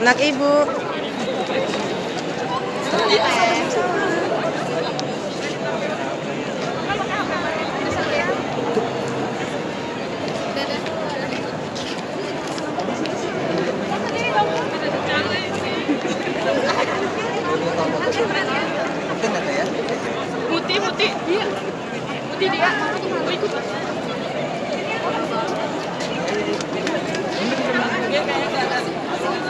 Anak ibu. Putih, putih. Iya. Putih dia. Mau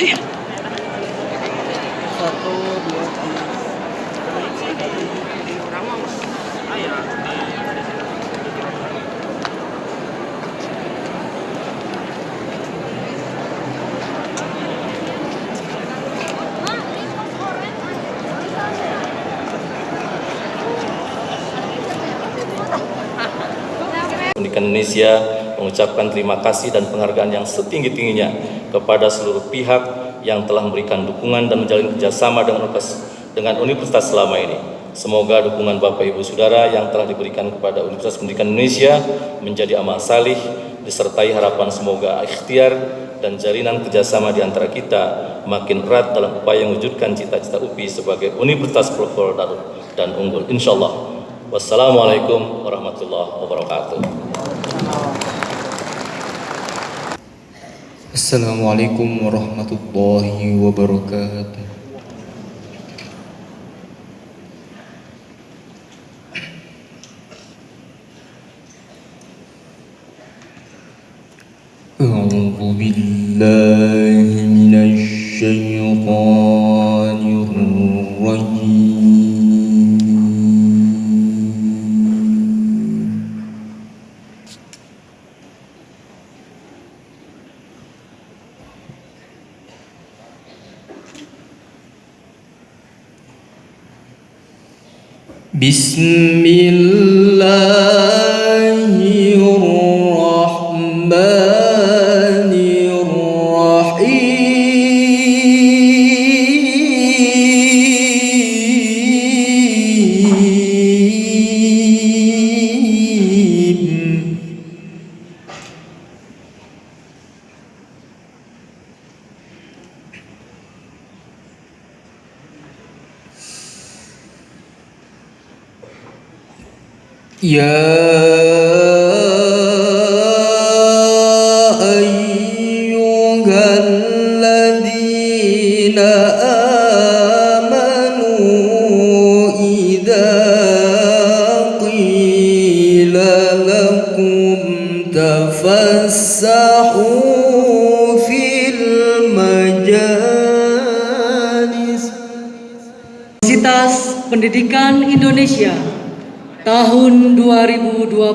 ikut. Satu, dua, tiga. Pendidikan Indonesia mengucapkan terima kasih dan penghargaan yang setinggi-tingginya kepada seluruh pihak yang telah memberikan dukungan dan menjalin kerjasama dengan universitas, dengan universitas selama ini. Semoga dukungan Bapak Ibu Saudara yang telah diberikan kepada Universitas Pendidikan Indonesia menjadi amal salih disertai harapan semoga ikhtiar dan jalinan kerjasama di antara kita makin erat dalam upaya mewujudkan cita-cita UPI sebagai universitas pelopor dan unggul. Insya Allah. Wassalamualaikum warahmatullahi wabarakatuh. Assalamualaikum warahmatullahi wabarakatuh. أعوذ بالله من الشيطان بسم الله. Yeah.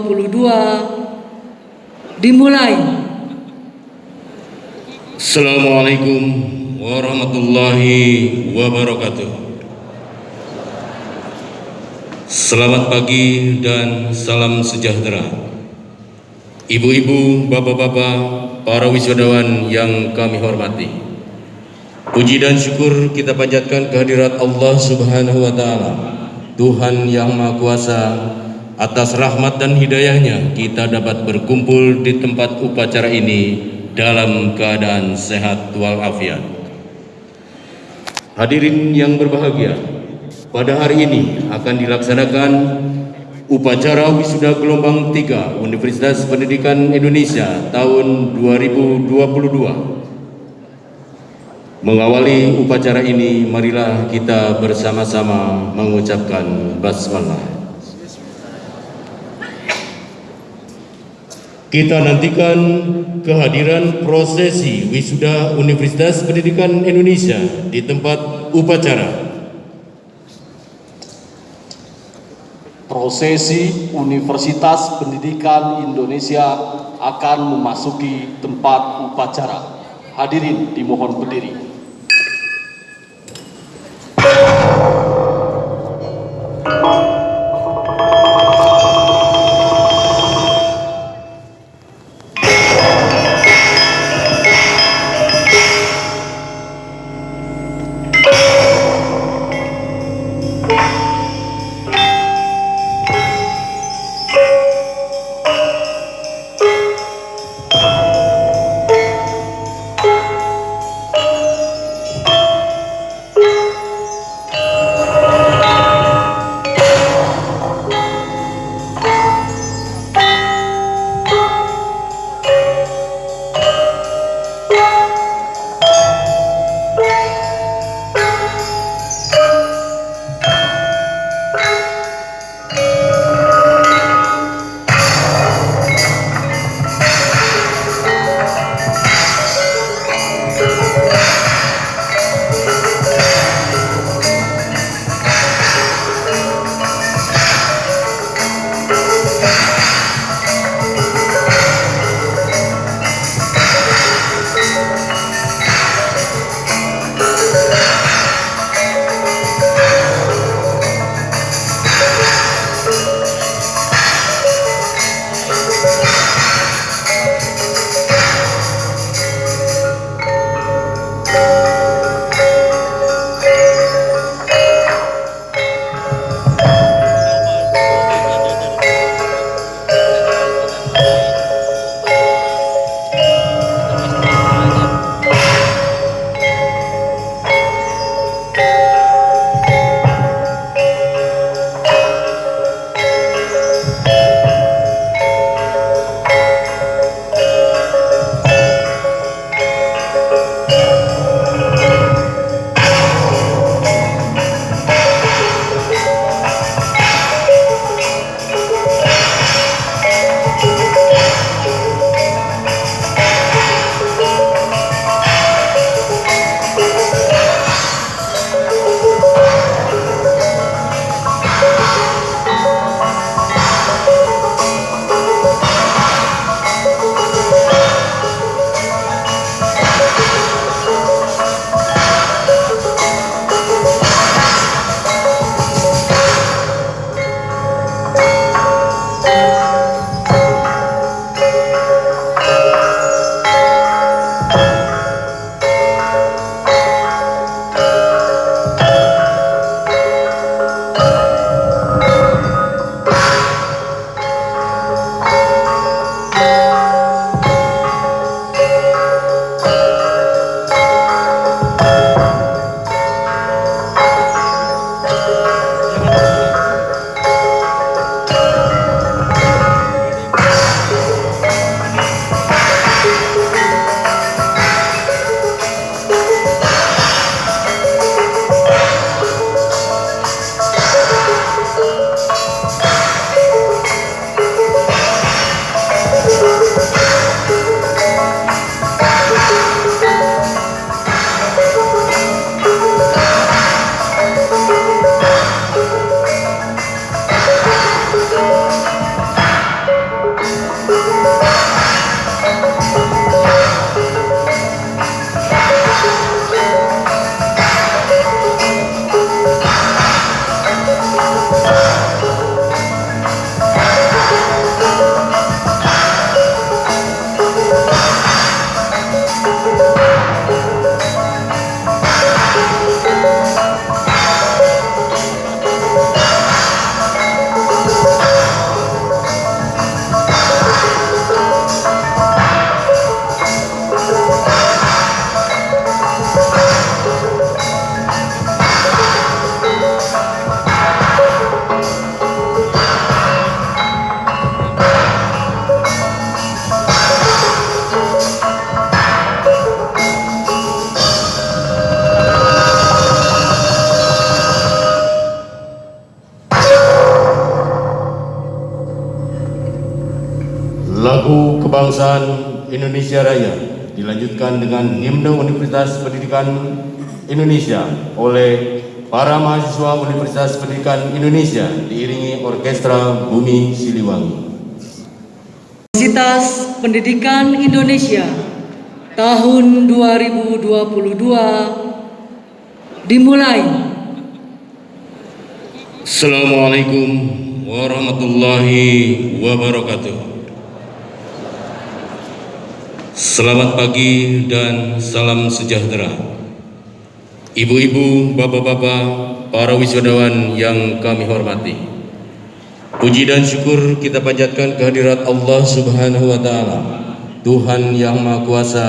2022 dimulai. Assalamualaikum warahmatullahi wabarakatuh. Selamat pagi dan salam sejahtera. Ibu-ibu, bapak-bapak, para wisudawan yang kami hormati. Puji dan syukur kita panjatkan kehadirat Allah Subhanahu wa taala. Tuhan yang Maha Kuasa, atas rahmat dan hidayahnya kita dapat berkumpul di tempat upacara ini dalam keadaan sehat walafiat. Hadirin yang berbahagia, pada hari ini akan dilaksanakan upacara wisuda gelombang 3 Universitas Pendidikan Indonesia tahun 2022. Mengawali upacara ini, marilah kita bersama-sama mengucapkan basmalah. Kita nantikan kehadiran prosesi wisuda Universitas Pendidikan Indonesia di tempat upacara. Prosesi Universitas Pendidikan Indonesia akan memasuki tempat upacara. Hadirin dimohon berdiri. Dengan himne Universitas Pendidikan Indonesia oleh para mahasiswa Universitas Pendidikan Indonesia diiringi orkestra Bumi Siliwangi. Universitas Pendidikan Indonesia tahun 2022 dimulai. Assalamualaikum warahmatullahi wabarakatuh. Selamat pagi dan salam sejahtera. Ibu-ibu, bapak-bapak, para wisudawan yang kami hormati. Puji dan syukur kita panjatkan kehadirat Allah Subhanahu wa taala. Tuhan yang Maha Kuasa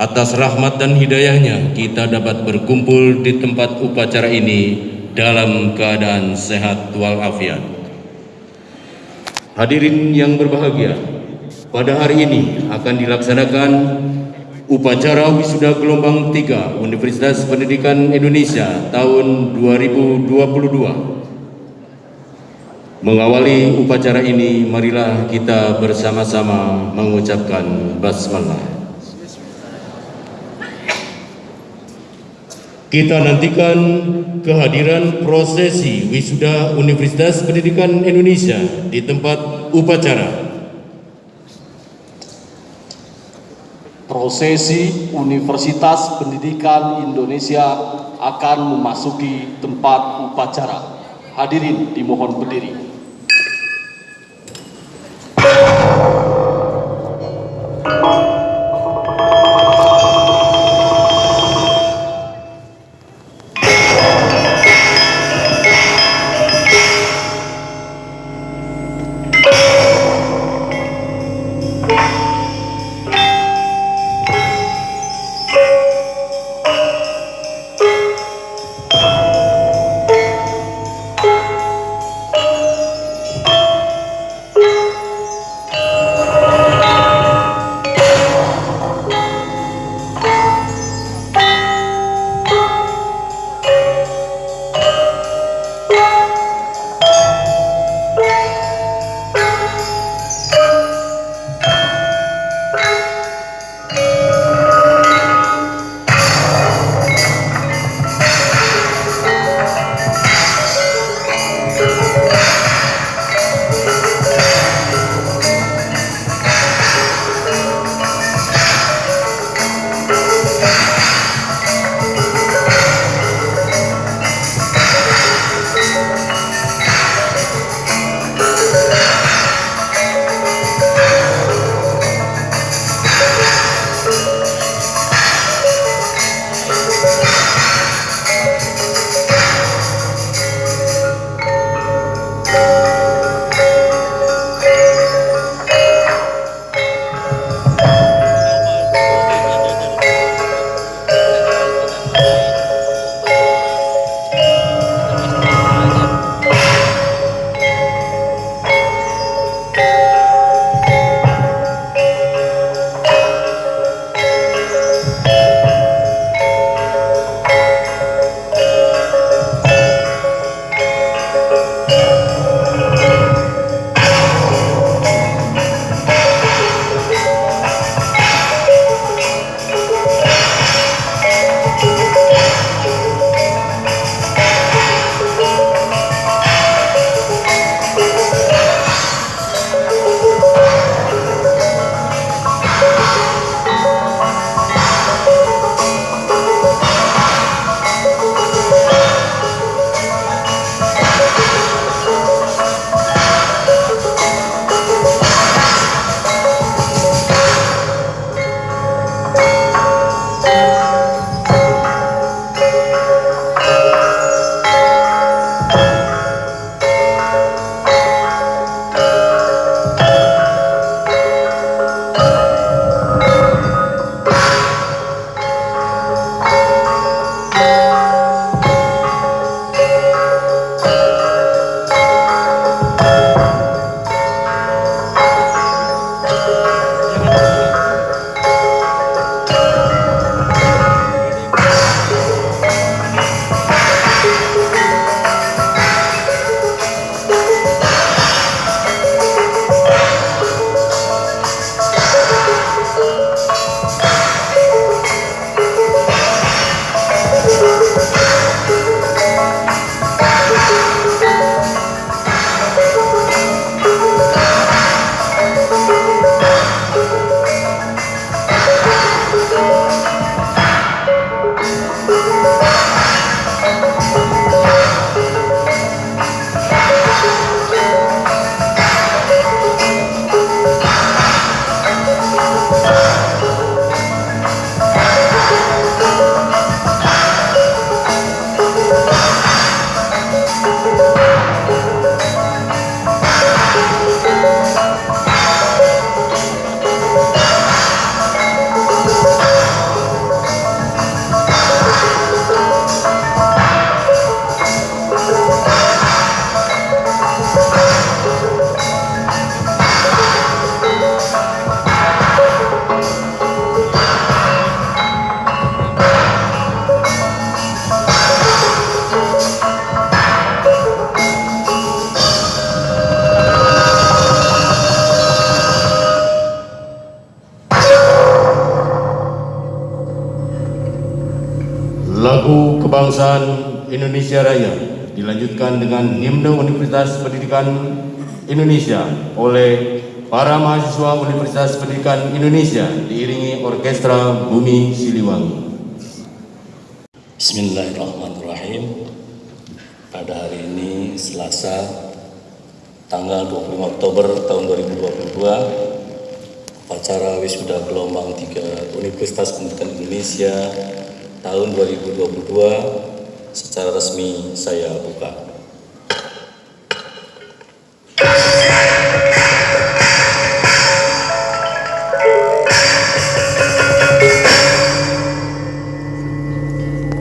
atas rahmat dan hidayahnya kita dapat berkumpul di tempat upacara ini dalam keadaan sehat walafiat. Hadirin yang berbahagia, pada hari ini akan dilaksanakan upacara wisuda gelombang 3 Universitas Pendidikan Indonesia tahun 2022. Mengawali upacara ini, marilah kita bersama-sama mengucapkan basmalah. Kita nantikan kehadiran prosesi wisuda Universitas Pendidikan Indonesia di tempat upacara. Prosesi Universitas Pendidikan Indonesia akan memasuki tempat upacara. Hadirin dimohon berdiri. Dilanjutkan dengan himne Universitas Pendidikan Indonesia oleh para mahasiswa Universitas Pendidikan Indonesia diiringi orkestra Bumi Siliwangi. Bismillahirrahmanirrahim. Pada hari ini Selasa tanggal 25 Oktober tahun 2022 upacara wisuda gelombang 3 Universitas Pendidikan Indonesia tahun 2022 secara resmi saya buka.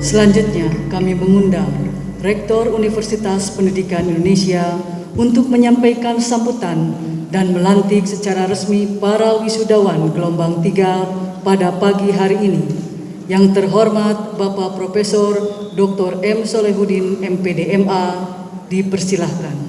Selanjutnya, kami mengundang Rektor Universitas Pendidikan Indonesia untuk menyampaikan sambutan dan melantik secara resmi para wisudawan gelombang 3 pada pagi hari ini. Yang terhormat Bapak Profesor Dr. M. Solehudin MPD MA dipersilahkan.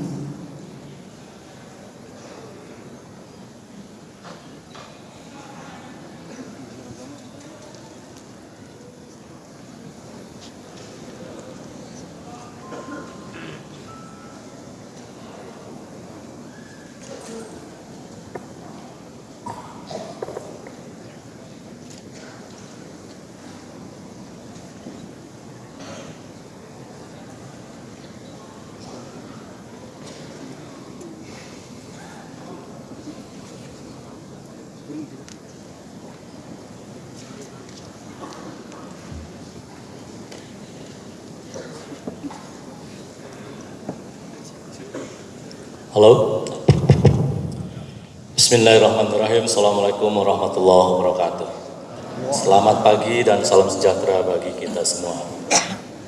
Halo. Bismillahirrahmanirrahim. Assalamualaikum warahmatullahi wabarakatuh. Selamat pagi dan salam sejahtera bagi kita semua.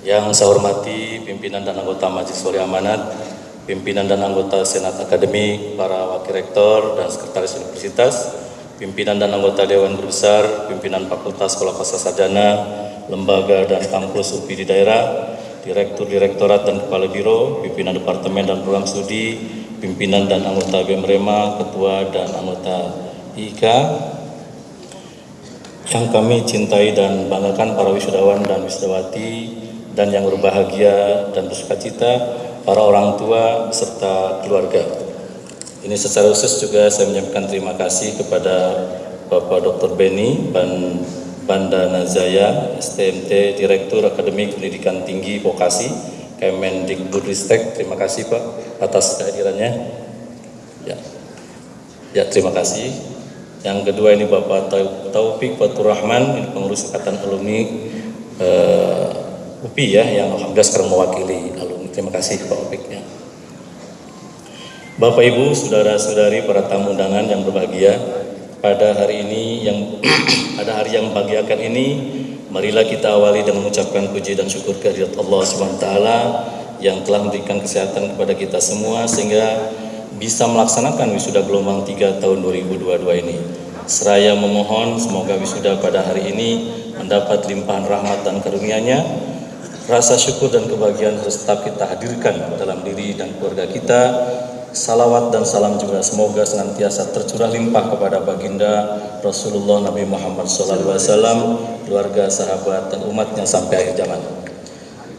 Yang saya hormati pimpinan dan anggota Majelis Wali Amanat, pimpinan dan anggota Senat Akademik, para wakil rektor dan sekretaris universitas, pimpinan dan anggota Dewan Besar, pimpinan Fakultas Sekolah Pasca Sarjana, lembaga dan kampus UPI di daerah, Direktur Direktorat dan Kepala Biro, pimpinan Departemen dan Program Studi, pimpinan dan anggota BEMREMA, ketua dan anggota IKA, yang kami cintai dan banggakan para wisudawan dan wisudawati dan yang berbahagia dan bersuka cita para orang tua serta keluarga. Ini secara khusus juga saya menyampaikan terima kasih kepada Bapak Dr. Beni Ban Bandana Zaya, STMT Direktur Akademik Pendidikan Tinggi Vokasi, Kemendikbudristek. Terima kasih Pak atas kehadirannya. Ya, ya terima kasih. Yang kedua ini Bapak Taufik Fatur Rahman, pengurus Ikatan Alumni uh, UPI ya, yang alhamdulillah sekarang mewakili alumni. Terima kasih Pak Taufik ya. Bapak Ibu, saudara-saudari, para tamu undangan yang berbahagia, pada hari ini yang pada hari yang membahagiakan ini marilah kita awali dengan mengucapkan puji dan syukur kehadirat Allah SWT yang telah memberikan kesehatan kepada kita semua sehingga bisa melaksanakan wisuda gelombang 3 tahun 2022 ini. Seraya memohon semoga wisuda pada hari ini mendapat limpahan rahmat dan karunia-Nya. Rasa syukur dan kebahagiaan harus tetap kita hadirkan dalam diri dan keluarga kita Salawat dan salam juga semoga senantiasa tercurah limpah kepada baginda Rasulullah Nabi Muhammad SAW, keluarga, sahabat, dan umatnya sampai akhir zaman.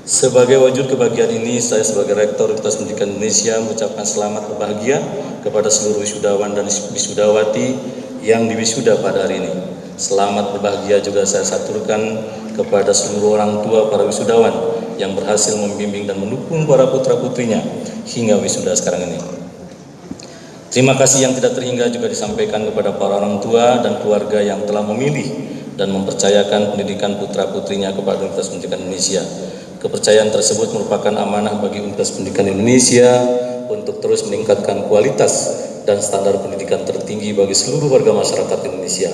Sebagai wujud kebahagiaan ini, saya sebagai Rektor Universitas Pendidikan Indonesia mengucapkan selamat berbahagia kepada seluruh wisudawan dan wisudawati yang diwisuda pada hari ini. Selamat berbahagia juga saya saturkan kepada seluruh orang tua para wisudawan yang berhasil membimbing dan mendukung para putra-putrinya hingga wisuda sekarang ini. Terima kasih yang tidak terhingga juga disampaikan kepada para orang tua dan keluarga yang telah memilih dan mempercayakan pendidikan putra-putrinya kepada Universitas Pendidikan Indonesia. Kepercayaan tersebut merupakan amanah bagi Universitas Pendidikan Indonesia untuk terus meningkatkan kualitas dan standar pendidikan tertinggi bagi seluruh warga masyarakat Indonesia.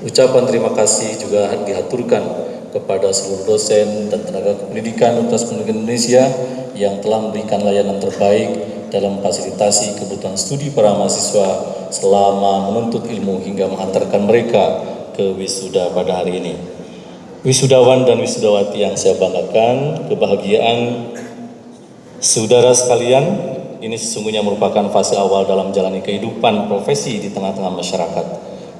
Ucapan terima kasih juga dihaturkan kepada seluruh dosen dan tenaga pendidikan Universitas Pendidikan Indonesia yang telah memberikan layanan terbaik dalam fasilitasi kebutuhan studi para mahasiswa selama menuntut ilmu hingga mengantarkan mereka ke wisuda pada hari ini. Wisudawan dan wisudawati yang saya banggakan, kebahagiaan saudara sekalian, ini sesungguhnya merupakan fase awal dalam menjalani kehidupan profesi di tengah-tengah masyarakat.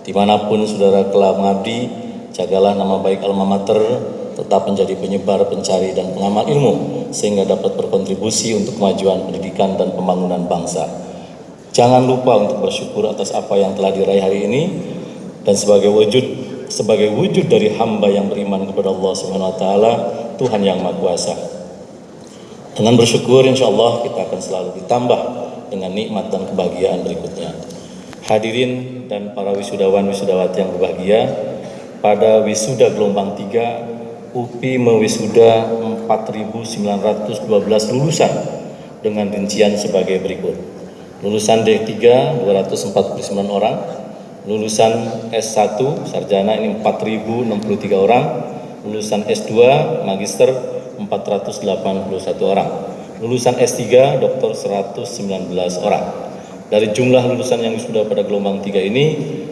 Di mana pun saudara telah mengabdi, jagalah nama baik alma mater, tetap menjadi penyebar, pencari, dan pengamal ilmu sehingga dapat berkontribusi untuk kemajuan pendidikan dan pembangunan bangsa. Jangan lupa untuk bersyukur atas apa yang telah diraih hari ini dan sebagai wujud sebagai wujud dari hamba yang beriman kepada Allah Subhanahu wa taala, Tuhan yang Maha Kuasa. Dengan bersyukur insya Allah kita akan selalu ditambah dengan nikmat dan kebahagiaan berikutnya. Hadirin dan para wisudawan wisudawati yang berbahagia, pada wisuda gelombang 3 UPI mewisuda 4.912 lulusan dengan rincian sebagai berikut. Lulusan D3 249 orang, lulusan S1 sarjana ini 4.063 orang, lulusan S2 magister 481 orang, lulusan S3 doktor 119 orang. Dari jumlah lulusan yang sudah pada gelombang 3 ini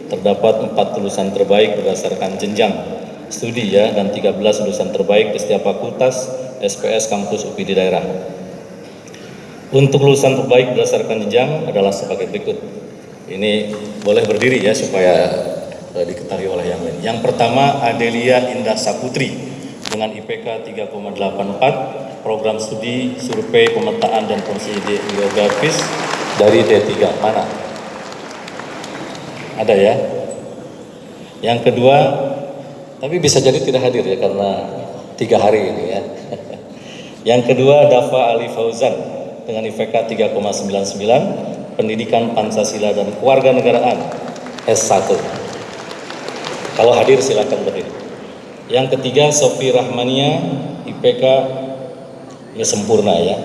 terdapat 4 lulusan terbaik berdasarkan jenjang studi ya dan 13 lulusan terbaik di setiap fakultas SPS kampus UPI di daerah. Untuk lulusan terbaik berdasarkan jenjang adalah sebagai berikut. Ini boleh berdiri ya supaya uh, diketahui oleh yang lain. Yang pertama Adelia Indah Saputri dengan IPK 3,84 program studi survei pemetaan dan konsidi geografis dari D3 mana? Ada ya? Yang kedua, tapi bisa jadi tidak hadir ya karena tiga hari ini ya. Yang kedua Dafa Ali Fauzan dengan IPK 3,99 Pendidikan Pancasila dan Kewarganegaraan S1. Kalau hadir silakan berdiri. Yang ketiga Sofi Rahmania IPK ya sempurna ya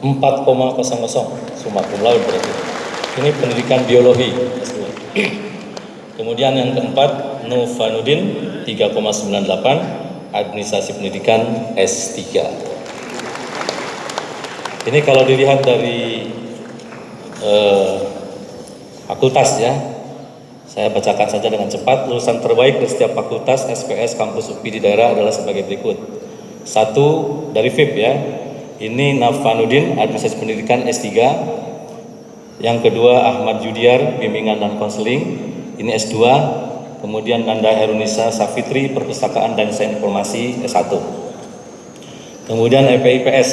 4,00 summa cum laude berarti. Ini pendidikan biologi S2. Kemudian yang keempat Novanudin 3,98 administrasi pendidikan S3. Ini kalau dilihat dari eh, fakultas ya, saya bacakan saja dengan cepat. Lulusan terbaik di setiap fakultas SPS kampus UPI di daerah adalah sebagai berikut. Satu dari FIP ya, ini Nafanuddin administrasi pendidikan S3. Yang kedua Ahmad Judiar bimbingan dan konseling, ini S2. Kemudian Nanda Herunisa Safitri perpustakaan dan sains informasi S1. Kemudian EPIPS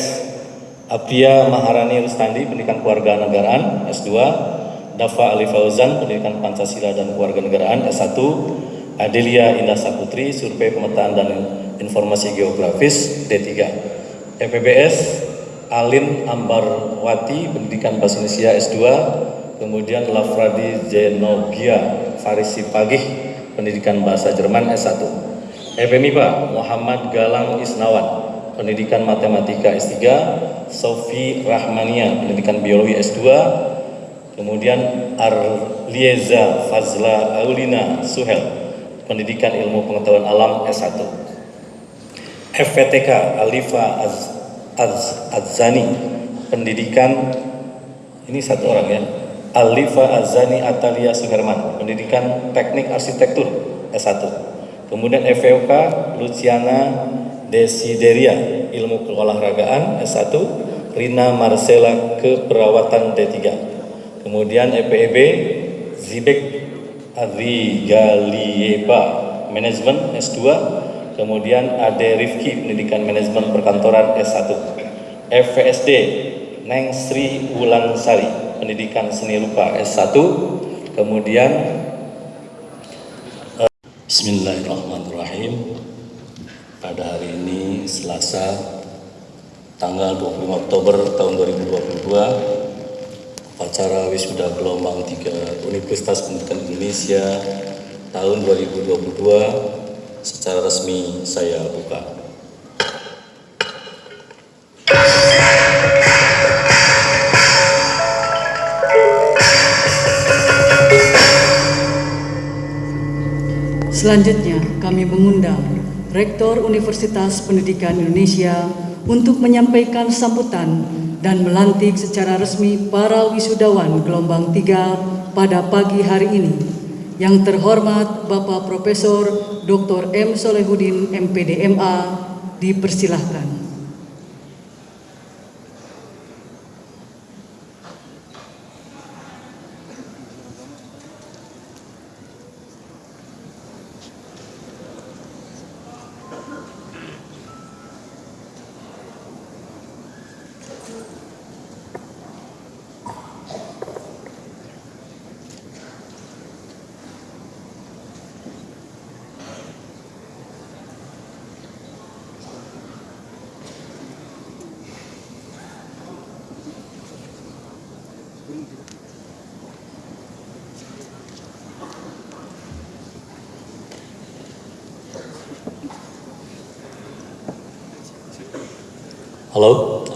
Apria Maharani Rustandi pendidikan keluarga negaraan S2. Dafa Ali Fauzan pendidikan Pancasila dan kewarganegaraan S1. Adelia Indah Saputri survei pemetaan dan informasi geografis D3. EPBS Alin Ambarwati pendidikan bahasa Indonesia S2 kemudian Lafradi Zenogia Farisi Pagih pendidikan bahasa Jerman S1 EPMIPA Muhammad Galang Isnawan pendidikan matematika S3 Sofi Rahmania. Pendidikan biologi S2 kemudian Arlieza Fazla Aulina Suhel. Pendidikan ilmu pengetahuan alam S1 FPTK Alifa Az, Az, Azani. Pendidikan ini satu orang ya. Alifa Azani Atalia Suherman. Pendidikan teknik arsitektur S1 kemudian FVOK Luciana Desideria ilmu keolahragaan S1 Rina Marcela keperawatan D3 kemudian EPEB Zibek Adrigalieba manajemen S2 kemudian Ade Rifki pendidikan manajemen perkantoran S1 FVSD Neng Sri Wulansari pendidikan seni rupa S1 kemudian eh, Bismillahirrahmanirrahim pada hari ini Selasa tanggal 25 Oktober tahun 2022 upacara wisuda gelombang 3 Universitas Pendidikan Indonesia tahun 2022 secara resmi saya buka. Selanjutnya, kami mengundang Rektor Universitas Pendidikan Indonesia untuk menyampaikan sambutan dan melantik secara resmi para wisudawan gelombang 3 pada pagi hari ini. Yang terhormat Bapak Profesor Dr. M. Solehudin MPD MA dipersilahkan. Halo.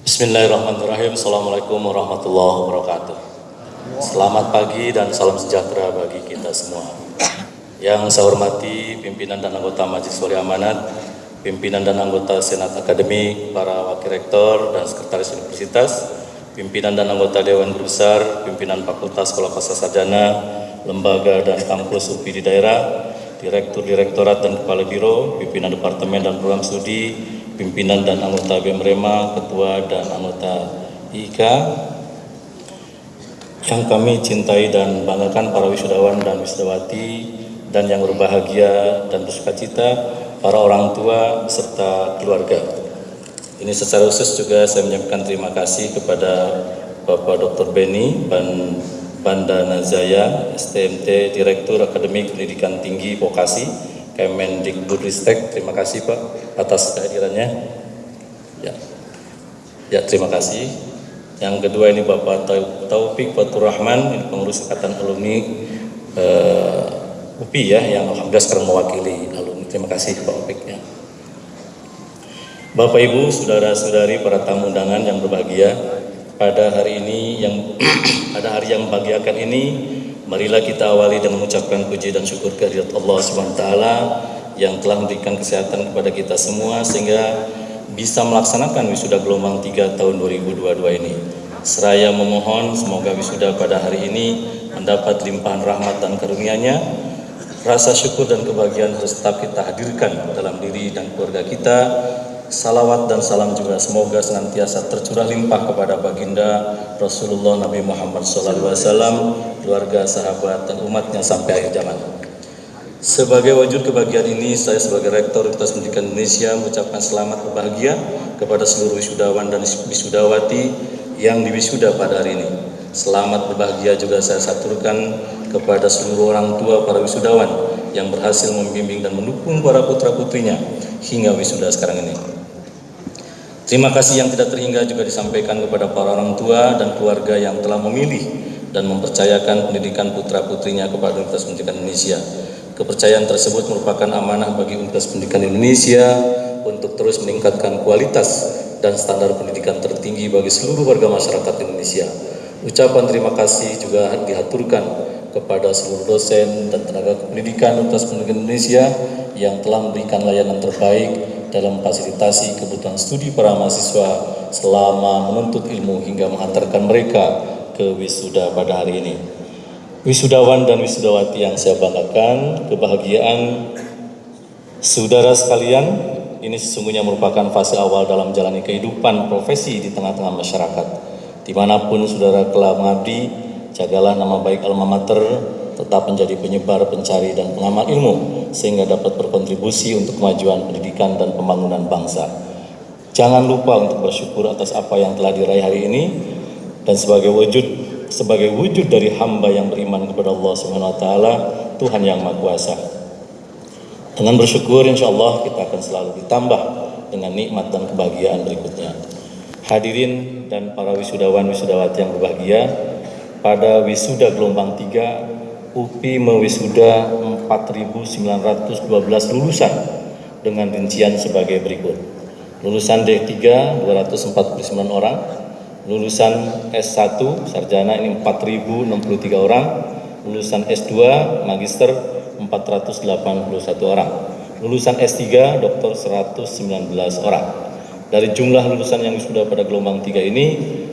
Bismillahirrahmanirrahim. Assalamualaikum warahmatullahi wabarakatuh. Selamat pagi dan salam sejahtera bagi kita semua. Yang saya hormati pimpinan dan anggota Majelis Wali Amanat, pimpinan dan anggota Senat Akademik, para wakil rektor dan sekretaris universitas, pimpinan dan anggota Dewan Guru Besar, pimpinan Fakultas Sekolah Pasca Sarjana, lembaga dan kampus UPI di daerah, direktur direktorat dan kepala biro, pimpinan departemen dan program studi, pimpinan dan anggota BEMREMA, ketua dan anggota IKA, yang kami cintai dan banggakan para wisudawan dan wisudawati dan yang berbahagia dan bersuka cita para orang tua serta keluarga. Ini secara khusus juga saya menyampaikan terima kasih kepada Bapak Dr. Beni Ban Banda Nazaya, STMT, Direktur Akademik Pendidikan Tinggi Vokasi, Kemendikbudristek. Terima kasih Pak atas kehadirannya. Ya, ya terima kasih. Yang kedua ini Bapak Taufik Fatur Rahman, pengurus Ikatan Alumni uh, UPI ya, yang alhamdulillah sekarang mewakili alumni. Terima kasih Pak Taufik ya. Bapak Ibu, saudara-saudari, para tamu undangan yang berbahagia, pada hari ini yang pada hari yang membahagiakan ini, marilah kita awali dengan mengucapkan puji dan syukur kehadirat Allah SWT yang telah memberikan kesehatan kepada kita semua sehingga bisa melaksanakan wisuda gelombang 3 tahun 2022 ini. Seraya memohon semoga wisuda pada hari ini mendapat limpahan rahmat dan karunia-Nya. Rasa syukur dan kebahagiaan harus tetap kita hadirkan dalam diri dan keluarga kita. Salawat dan salam juga semoga senantiasa tercurah limpah kepada baginda Rasulullah Nabi Muhammad SAW, keluarga, sahabat, dan umatnya sampai akhir zaman. Sebagai wujud kebahagiaan ini, saya sebagai Rektor Universitas Pendidikan Indonesia mengucapkan selamat berbahagia kepada seluruh wisudawan dan wisudawati yang diwisuda pada hari ini. Selamat berbahagia juga saya saturkan kepada seluruh orang tua para wisudawan yang berhasil membimbing dan mendukung para putra-putrinya hingga wisuda sekarang ini. Terima kasih yang tidak terhingga juga disampaikan kepada para orang tua dan keluarga yang telah memilih dan mempercayakan pendidikan putra-putrinya kepada Universitas Pendidikan Indonesia. Kepercayaan tersebut merupakan amanah bagi Universitas Pendidikan Indonesia untuk terus meningkatkan kualitas dan standar pendidikan tertinggi bagi seluruh warga masyarakat Indonesia. Ucapan terima kasih juga diaturkan kepada seluruh dosen dan tenaga pendidikan Universitas Pendidikan Indonesia yang telah memberikan layanan terbaik dalam fasilitasi kebutuhan studi para mahasiswa selama menuntut ilmu hingga mengantarkan mereka ke wisuda pada hari ini. Wisudawan dan wisudawati yang saya banggakan, kebahagiaan saudara sekalian, ini sesungguhnya merupakan fase awal dalam menjalani kehidupan profesi di tengah-tengah masyarakat. Di mana pun saudara telah mengabdi, jagalah nama baik alma mater, tetap menjadi penyebar, pencari, dan pengamal ilmu, sehingga dapat berkontribusi untuk kemajuan pendidikan dan pembangunan bangsa. Jangan lupa untuk bersyukur atas apa yang telah diraih hari ini, dan sebagai wujud sebagai wujud dari hamba yang beriman kepada Allah Subhanahu wa taala, Tuhan yang Maha Kuasa. Dengan bersyukur insya Allah kita akan selalu ditambah dengan nikmat dan kebahagiaan berikutnya. Hadirin dan para wisudawan wisudawati yang berbahagia, pada wisuda gelombang 3 UPI mewisuda 4.912 lulusan dengan rincian sebagai berikut. Lulusan D3 249 orang, lulusan S1 sarjana ini 4063 orang, lulusan S2 magister 481 orang, lulusan S3 dokter 119 orang. Dari jumlah lulusan yang sudah pada gelombang 3 ini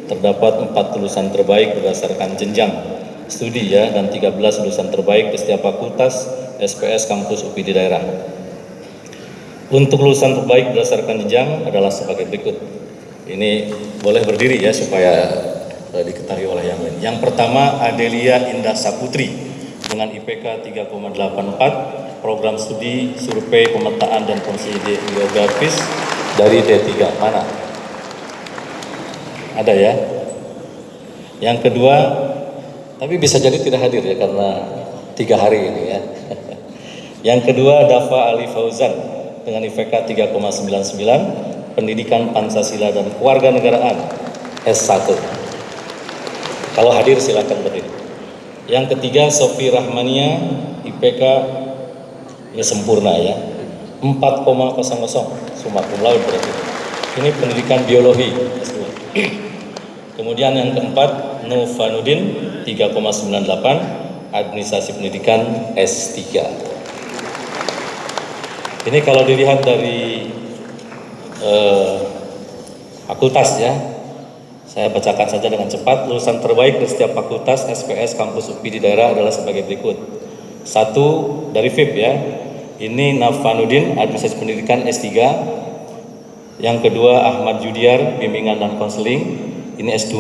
terdapat 4 lulusan terbaik berdasarkan jenjang studi ya dan 13 lulusan terbaik di setiap fakultas SPS kampus UPI daerah. Untuk lulusan terbaik berdasarkan jenjang adalah sebagai berikut. Ini boleh berdiri ya supaya uh, diketahui oleh yang lain. Yang pertama Adelia Indah Saputri dengan IPK 3,84 program studi survei pemetaan dan fungsi geografis dari D3 mana? Ada ya? Yang kedua, tapi bisa jadi tidak hadir ya karena tiga hari ini ya. Yang kedua Dafa Ali Fauzan dengan IPK 3,99 Pendidikan Pancasila dan Kewarganegaraan S1. Kalau hadir silakan berdiri. Yang ketiga Sofi Rahmania IPK ya sempurna ya 4,00 summa cum laude berarti. Ini pendidikan biologi S2. Kemudian yang keempat Novanudin 3,98 administrasi pendidikan S3. Ini kalau dilihat dari eh, fakultas ya, saya bacakan saja dengan cepat. Lulusan terbaik dari setiap fakultas SPS kampus UPI di daerah adalah sebagai berikut. Satu dari FIP ya, ini Nafanuddin administrasi pendidikan S3. Yang kedua Ahmad Judiar bimbingan dan konseling, ini S2.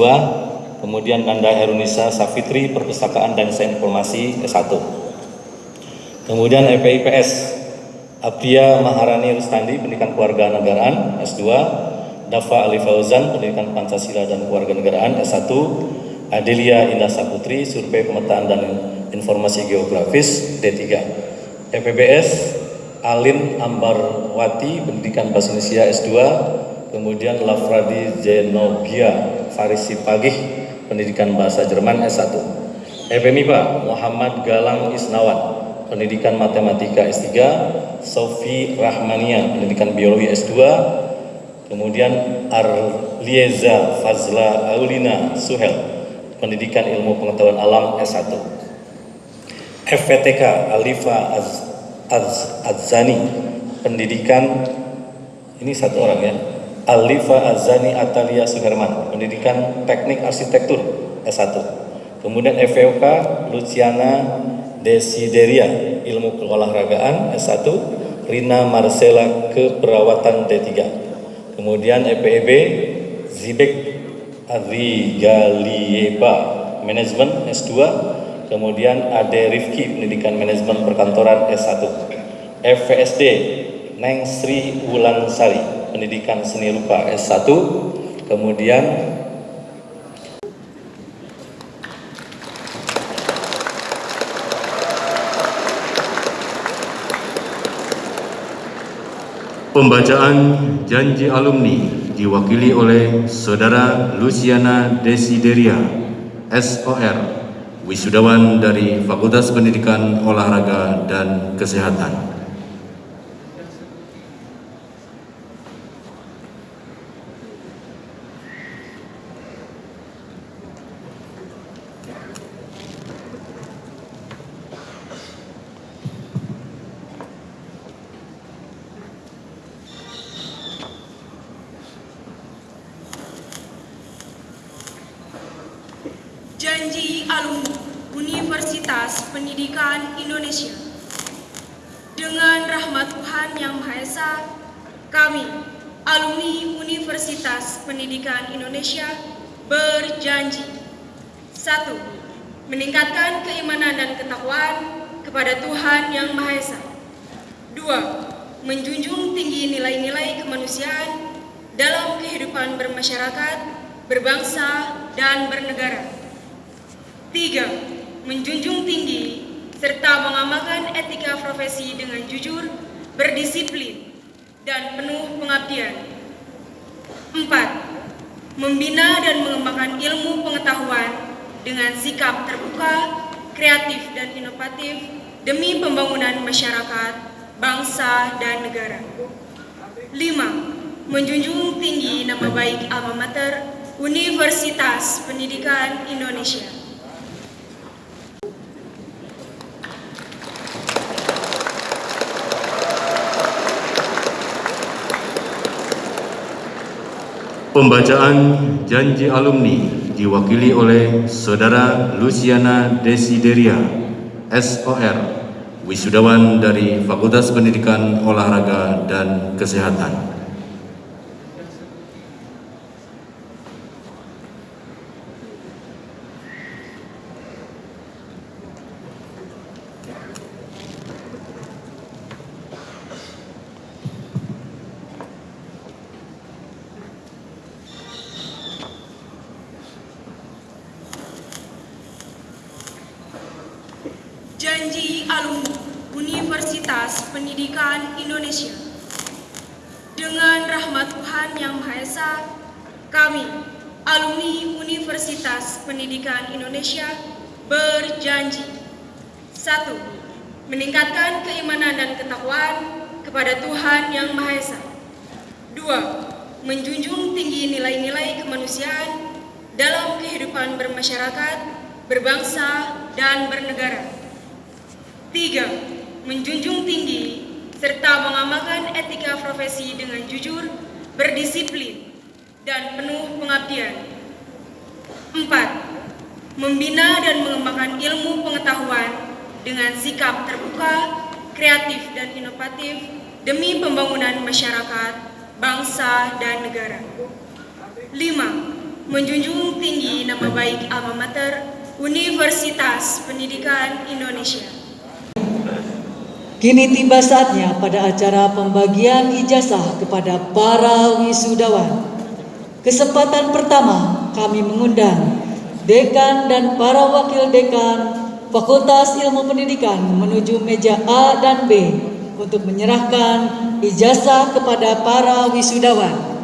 Kemudian Nanda Herunisa Safitri perpustakaan dan sains informasi S1. Kemudian EPIPS Apria Maharani Rustandi pendidikan keluarga negaraan S2. Dafa Ali Fauzan pendidikan Pancasila dan keluarga negaraan S1. Adelia Indah Saputri survei pemetaan dan informasi geografis D3. EPBS Alin Ambarwati pendidikan bahasa Indonesia S2 kemudian Lafradi Zenogia Farisi Pagih pendidikan bahasa Jerman S1 EPMIPA Muhammad Galang Isnawan. Pendidikan matematika S3 Sofi Rahmania. Pendidikan biologi S2 kemudian Arlieza Fazla Aulina Suhel. Pendidikan ilmu pengetahuan alam S1 FPTK Alifa Az, Az, pendidikan ini satu orang ya Alifa Azani Atalia Suherman pendidikan teknik arsitektur S1 kemudian FVOK Luciana Desideria ilmu keolahragaan S1 Rina Marcela keperawatan D3 kemudian EPEB Zibek Adrigalieba manajemen S2 kemudian Ade Rifki pendidikan manajemen perkantoran S1 FVSD Neng Sri Wulansari pendidikan seni rupa S1 kemudian Pembacaan janji alumni diwakili oleh Saudara Luciana Desideria, SOR, wisudawan dari Fakultas Pendidikan Olahraga dan Kesehatan. Janji alumni Universitas Pendidikan Indonesia. Dengan rahmat Tuhan Yang Maha Esa, kami, alumni Universitas Pendidikan Indonesia, berjanji. Satu, meningkatkan keimanan dan ketakwaan kepada Tuhan Yang Maha Esa. Dua, menjunjung tinggi nilai-nilai kemanusiaan dalam kehidupan bermasyarakat, berbangsa, dan bernegara. Tiga, menjunjung tinggi serta mengamalkan etika profesi dengan jujur, berdisiplin, dan penuh pengabdian. Empat, membina dan mengembangkan ilmu pengetahuan dengan sikap terbuka, kreatif, dan inovatif demi pembangunan masyarakat, bangsa, dan negara. Lima, menjunjung tinggi nama baik alma mater Universitas Pendidikan Indonesia. Pembacaan janji alumni diwakili oleh Saudara Luciana Desideria, SOR, wisudawan dari Fakultas Pendidikan Olahraga dan Kesehatan. Janji alumni Universitas Pendidikan Indonesia. Dengan rahmat Tuhan Yang Maha Esa, kami, alumni Universitas Pendidikan Indonesia berjanji. Satu meningkatkan keimanan dan ketakwaan kepada Tuhan Yang Maha Esa. Dua menjunjung tinggi nilai-nilai kemanusiaan dalam kehidupan bermasyarakat berbangsa dan bernegara. Tiga menjunjung tinggi serta mengamalkan etika profesi dengan jujur, berdisiplin, dan penuh pengabdian. 4. Membina dan mengembangkan ilmu pengetahuan dengan sikap terbuka, kreatif, dan inovatif demi pembangunan masyarakat, bangsa, dan negara. 5. Menjunjung tinggi nama baik alma mater Universitas Pendidikan Indonesia. Kini tiba saatnya pada acara pembagian ijazah kepada para wisudawan. Kesempatan pertama kami mengundang dekan dan para wakil dekan Fakultas Ilmu Pendidikan menuju meja A dan B untuk menyerahkan ijazah kepada para wisudawan.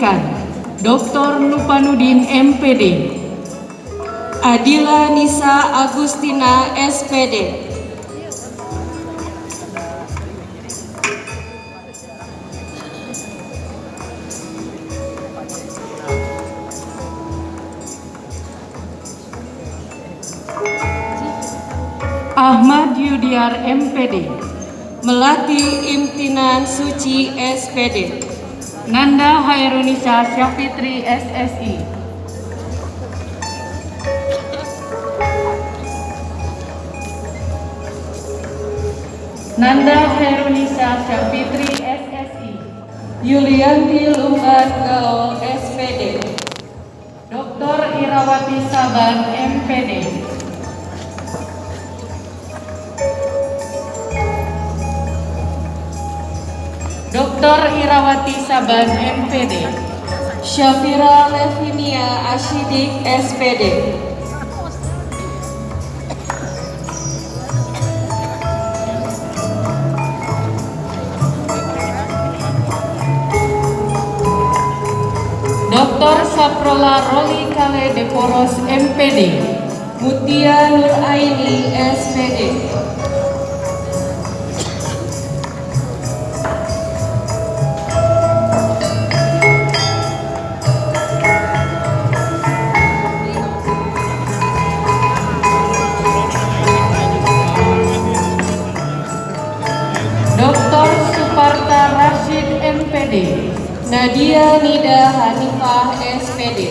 Pendidikan Dr. Lupanudin MPD Adila Nisa Agustina SPD Ahmad Yudiar MPD Melati Imtinan Suci SPD Nanda Hairunisa Syafitri SSI Nanda Hairunisa Syafitri SSI Yulianti Lumban Gaul SPD Dr. Irawati Saban MPD Dr. Irawati Saban MPD Syafira Levinia Ashidik SPD Dr. Saprola Roli Kale Deporos MPD Mutia Nur Aini SPD Nadia Nida Hanifah SPD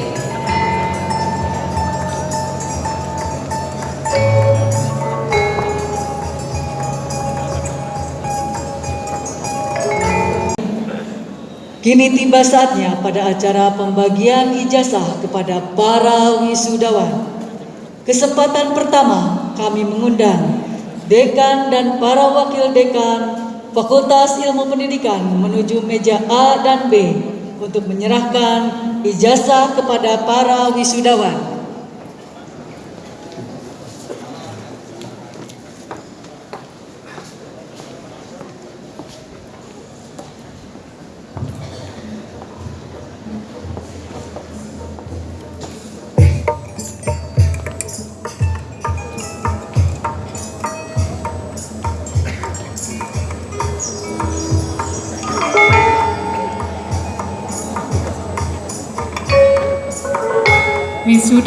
Kini tiba saatnya pada acara pembagian ijazah kepada para wisudawan. Kesempatan pertama kami mengundang dekan dan para wakil dekan Fakultas Ilmu Pendidikan menuju meja A dan B untuk menyerahkan ijazah kepada para wisudawan.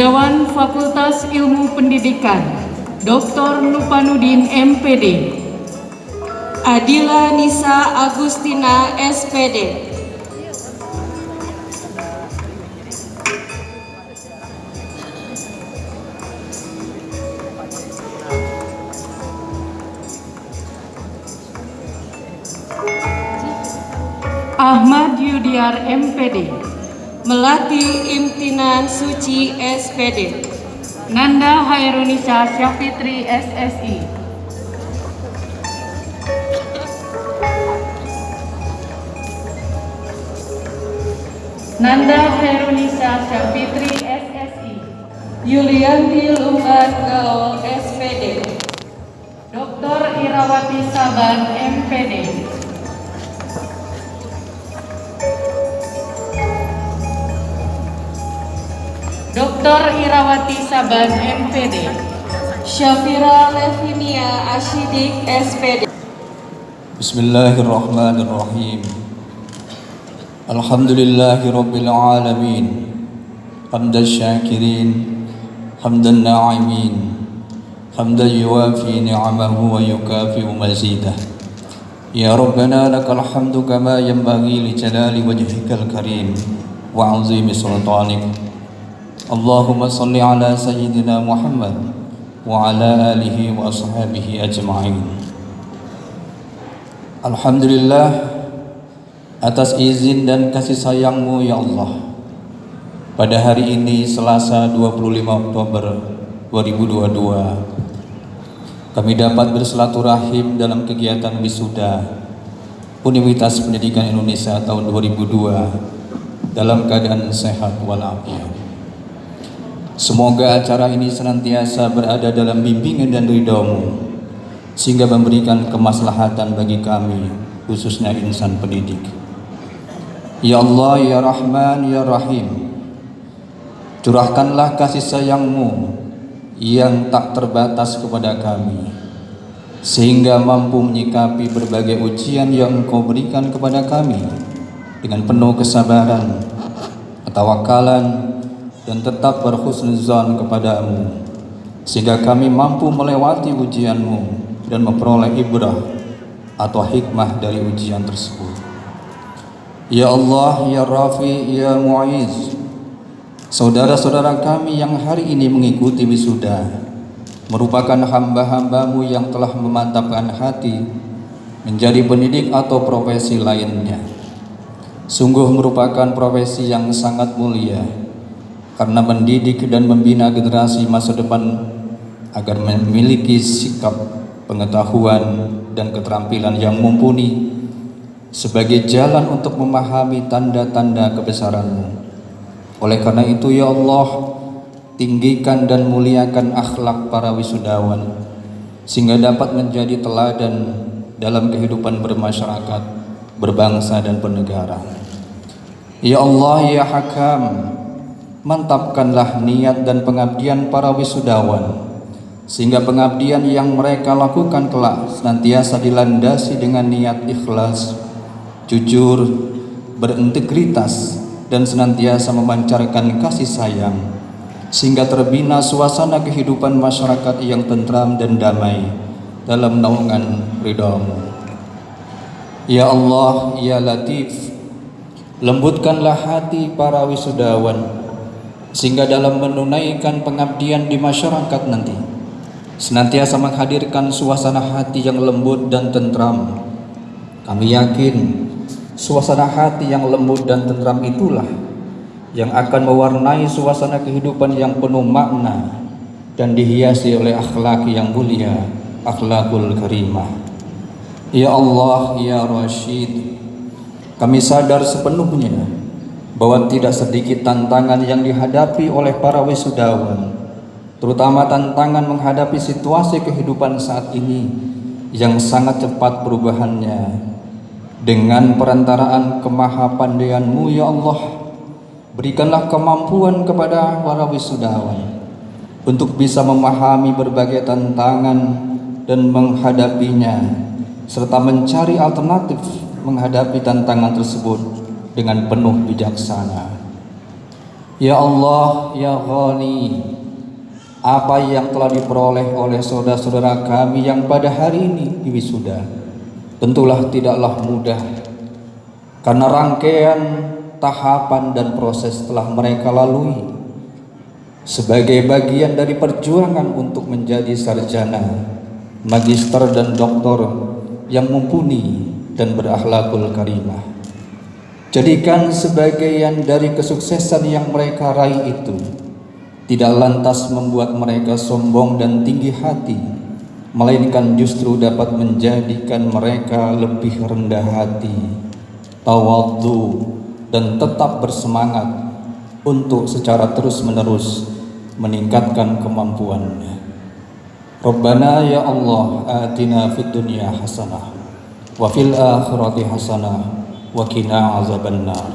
Wisudawan Fakultas Ilmu Pendidikan Dr. Lupanudin MPD Adila Nisa Agustina SPD Ahmad Yudiar MPD Melati Imtinan Suci SPD. Nanda Hairunisa Syafitri SSI. Nanda Hairunisa Syafitri SSI. Yulianti Lumban Gaul SPD. Dr. Irawati Saban MPD. Dr. Irawati Saban MPD. Syafira Levinia Ashidik SPD. Bismillahirrahmanirrahim. Alhamdulillahi rabbil alamin. Hamdan syakirin, hamdan na'imin. Hamdan yuwafi ni'amahu wa yukafi'u mazidah. Ya Rabbana lakal hamdu kama yanbaghi li wajhikal karim wa 'azimi sultanik. Allahumma salli ala sayyidina Muhammad wa ala alihi wa ashabihi ajma'in. Alhamdulillah atas izin dan kasih sayangmu ya Allah pada hari ini Selasa 25 Oktober 2022 kami dapat bersilaturahim dalam kegiatan wisuda Universitas Pendidikan Indonesia tahun 2002 dalam keadaan sehat walafiat. Semoga acara ini senantiasa berada dalam bimbingan dan ridhomu sehingga memberikan kemaslahatan bagi kami khususnya insan pendidik. Ya Allah, Ya Rahman, Ya Rahim Curahkanlah kasih sayangmu yang tak terbatas kepada kami sehingga mampu menyikapi berbagai ujian yang engkau berikan kepada kami dengan penuh kesabaran, ketawakalan dan tetap berhusnuzan kepadamu sehingga kami mampu melewati ujianmu dan memperoleh ibrah atau hikmah dari ujian tersebut. Ya Allah, Ya Rafi, Ya Mu'iz, saudara-saudara kami yang hari ini mengikuti wisuda merupakan hamba-hambamu yang telah memantapkan hati menjadi pendidik atau profesi lainnya. Sungguh merupakan profesi yang sangat mulia karena mendidik dan membina generasi masa depan agar memiliki sikap pengetahuan dan keterampilan yang mumpuni sebagai jalan untuk memahami tanda-tanda kebesaranmu. Oleh karena itu ya Allah, tinggikan dan muliakan akhlak para wisudawan sehingga dapat menjadi teladan dalam kehidupan bermasyarakat, berbangsa dan bernegara. Ya Allah, ya Hakam, mantapkanlah niat dan pengabdian para wisudawan sehingga pengabdian yang mereka lakukan kelak senantiasa dilandasi dengan niat ikhlas, jujur, berintegritas dan senantiasa memancarkan kasih sayang sehingga terbina suasana kehidupan masyarakat yang tentram dan damai dalam naungan ridhamu. Ya Allah, Ya Latif, lembutkanlah hati para wisudawan sehingga dalam menunaikan pengabdian di masyarakat nanti senantiasa menghadirkan suasana hati yang lembut dan tentram. Kami yakin suasana hati yang lembut dan tentram itulah yang akan mewarnai suasana kehidupan yang penuh makna dan dihiasi oleh akhlak yang mulia, akhlakul karimah. Ya Allah, Ya Rashid, kami sadar sepenuhnya bahwa tidak sedikit tantangan yang dihadapi oleh para wisudawan, terutama tantangan menghadapi situasi kehidupan saat ini yang sangat cepat perubahannya. Dengan perantaraan kemahapandaianmu ya Allah, berikanlah kemampuan kepada para wisudawan untuk bisa memahami berbagai tantangan dan menghadapinya serta mencari alternatif menghadapi tantangan tersebut dengan penuh bijaksana. Ya Allah, Ya Ghani, apa yang telah diperoleh oleh saudara-saudara kami yang pada hari ini di wisuda, tentulah tidaklah mudah karena rangkaian tahapan dan proses telah mereka lalui sebagai bagian dari perjuangan untuk menjadi sarjana, magister dan doktor yang mumpuni dan berakhlakul karimah. Jadikan sebagian dari kesuksesan yang mereka raih itu tidak lantas membuat mereka sombong dan tinggi hati, melainkan justru dapat menjadikan mereka lebih rendah hati, tawadhu dan tetap bersemangat untuk secara terus-menerus meningkatkan kemampuannya. Rabbana ya Allah atina fid dunya hasanah wa fil akhirati hasanah azabannar.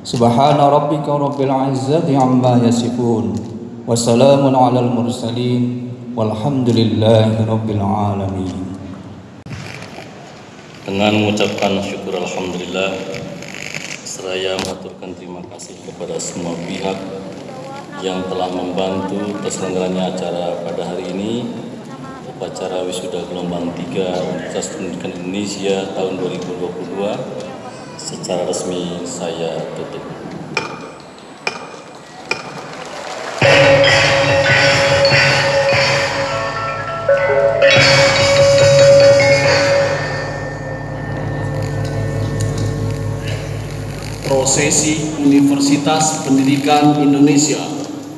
Subhana rabbika rabbil izzati amma yasifun wa salamun alal mursalin walhamdulillahi rabbil alamin. Dengan mengucapkan syukur Alhamdulillah Seraya mengaturkan terima kasih kepada semua pihak yang telah membantu terselenggaranya acara pada hari ini upacara wisuda gelombang 3 Universitas Pendidikan Indonesia tahun 2022 secara resmi saya tutup. Prosesi Universitas Pendidikan Indonesia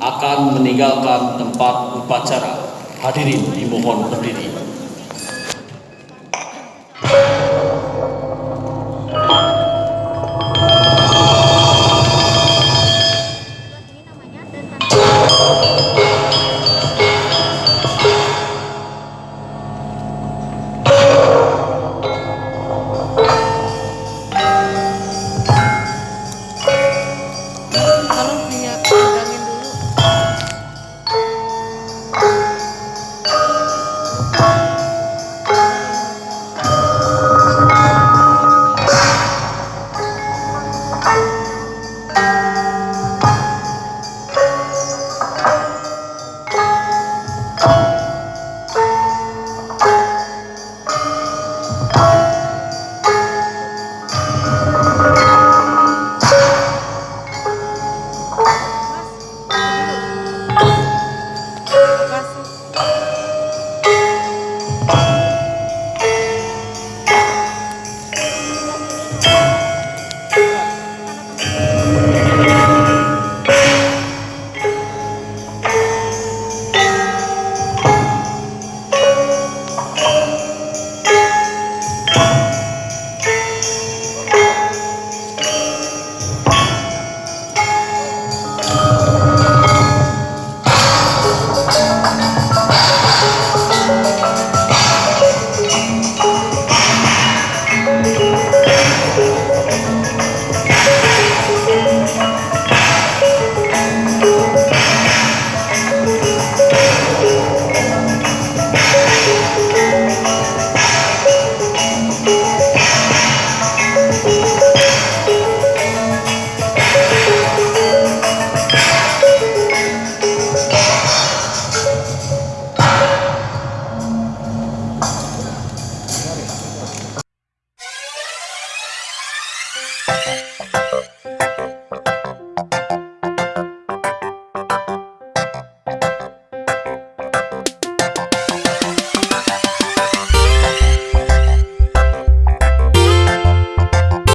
akan meninggalkan tempat upacara. Hadirin dimohon berdiri.